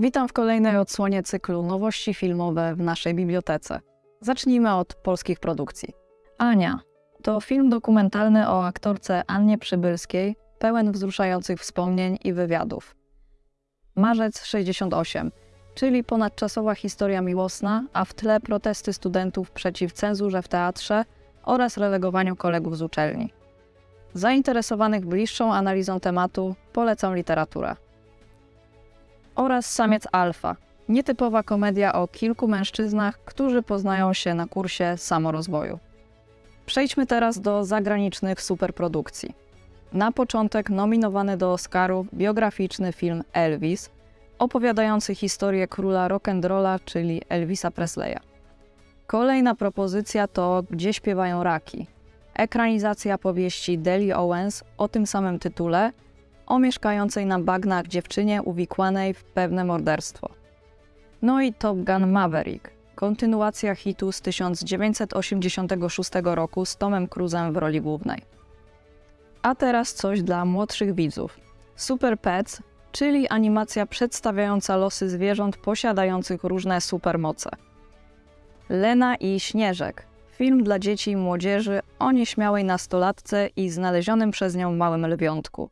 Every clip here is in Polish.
Witam w kolejnej odsłonie cyklu Nowości filmowe w naszej bibliotece. Zacznijmy od polskich produkcji. Ania to film dokumentalny o aktorce Annie Przybylskiej, pełen wzruszających wspomnień i wywiadów. Marzec 68, czyli ponadczasowa historia miłosna, a w tle protesty studentów przeciw cenzurze w teatrze oraz relegowaniu kolegów z uczelni. Zainteresowanych bliższą analizą tematu polecam literaturę. Oraz Samiec Alfa, nietypowa komedia o kilku mężczyznach, którzy poznają się na kursie samorozwoju. Przejdźmy teraz do zagranicznych superprodukcji. Na początek nominowany do Oscarów biograficzny film Elvis, opowiadający historię króla rock'n'rolla, czyli Elvisa Presleya. Kolejna propozycja to Gdzie śpiewają raki. Ekranizacja powieści Deli Owens o tym samym tytule, o mieszkającej na bagnach dziewczynie uwikłanej w pewne morderstwo. No i Top Gun Maverick, kontynuacja hitu z 1986 roku z Tomem Cruzem w roli głównej. A teraz coś dla młodszych widzów. Super Pets, czyli animacja przedstawiająca losy zwierząt posiadających różne supermoce. Lena i Śnieżek, film dla dzieci i młodzieży o nieśmiałej nastolatce i znalezionym przez nią małym lwiątku.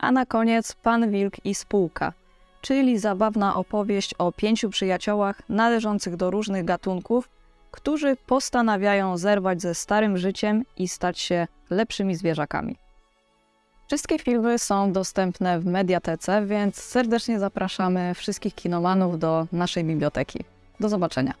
A na koniec Pan Wilk i Spółka, czyli zabawna opowieść o pięciu przyjaciołach należących do różnych gatunków, którzy postanawiają zerwać ze starym życiem i stać się lepszymi zwierzakami. Wszystkie filmy są dostępne w mediatece, więc serdecznie zapraszamy wszystkich kinomanów do naszej biblioteki. Do zobaczenia.